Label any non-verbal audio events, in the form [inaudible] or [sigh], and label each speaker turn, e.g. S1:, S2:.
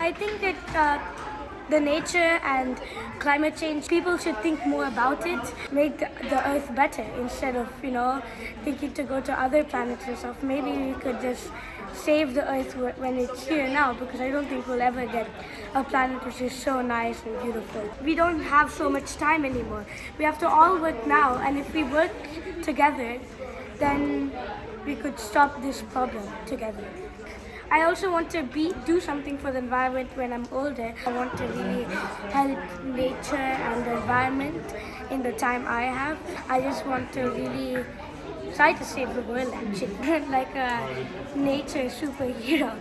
S1: I think that uh, the nature and climate change, people should think more about it, make the, earth better instead of, you know, thinking to go to other planets and stuff. Maybe we could just save the earth when it's here now because I don't think we'll ever get a planet which is so nice and beautiful. We don't have so much time anymore. We have to all work now and if we work together, then we could stop this problem together. I also want to be do something for the environment when I'm older. I want to really help nature and the environment in the time I have. I just want to really try to save the world actually, [laughs] like a nature superhero.